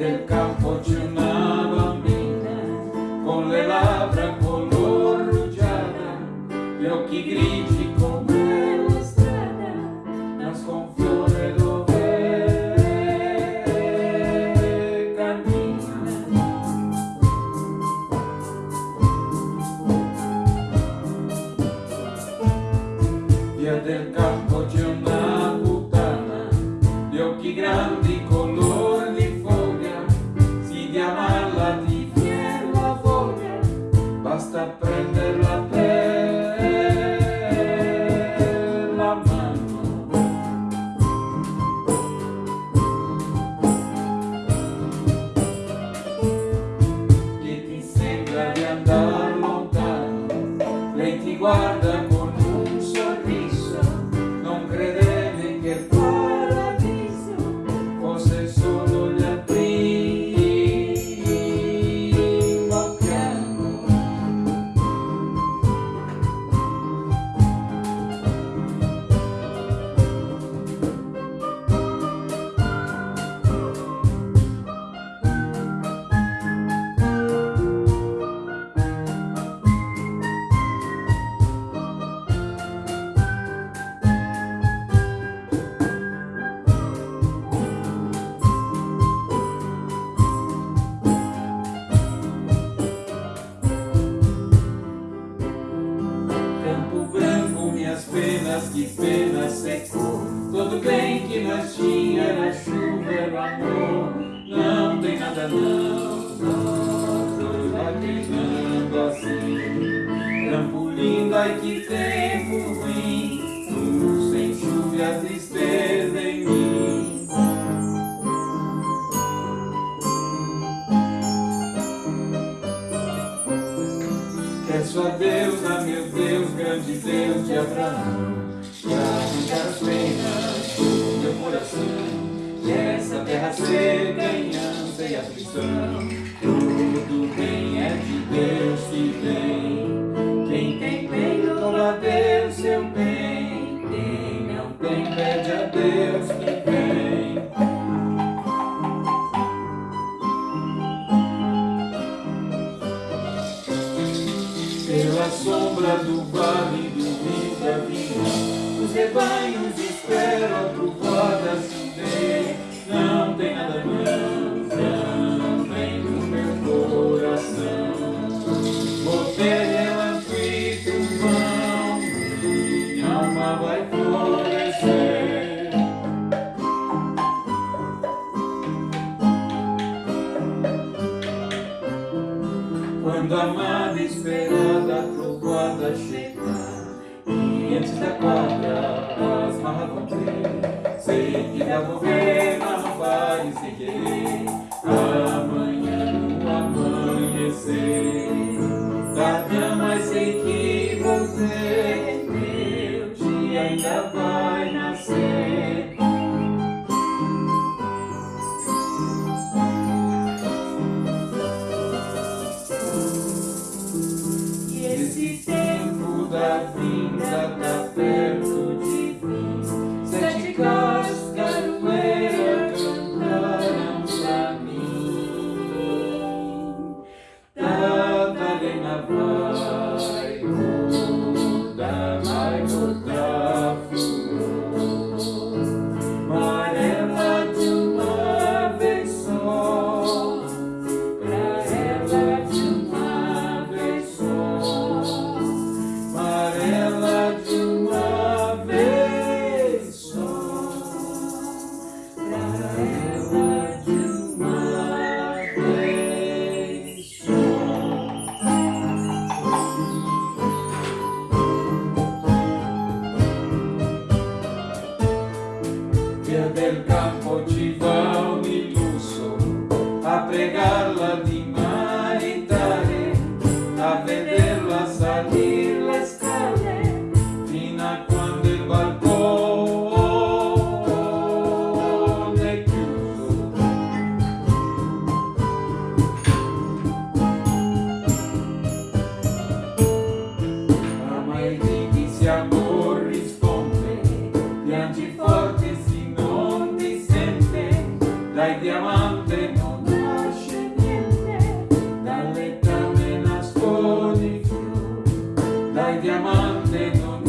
del campo Chumabamina, con le labbra color rugiada, gli occhi grigi come la strada, nasce un fiore dove cammina. Via del campo pela terra. penas, que penas secou. Todo bem que nós tinha era chuva, era amor. Não tem nada não, não, tô lacrimando assim. Trampolim, ai que tempo ruim, tudo sem chuva e a tristeza em mim. Peço a Deus, a meu Deus, grande Deus de Abraão ser ganhança e aflição. Tudo bem é de Deus que vem. Quem tem bem louva a Deus seu bem. Quem não tem pede a Deus que vem. pela sombra do vale do Rio da vida, os rebanhos esperam a trovada Quando amada, esperada, trocada trovoada chegar. E antes da quadra, as marras vão ter. Sei que me vou ver. Di maritare, a vederla salire le scale, fino a quando il balcone è chiuso. Ma mai di chi sia corrisponde, piangi forte se non ti sente, dai diamante diamante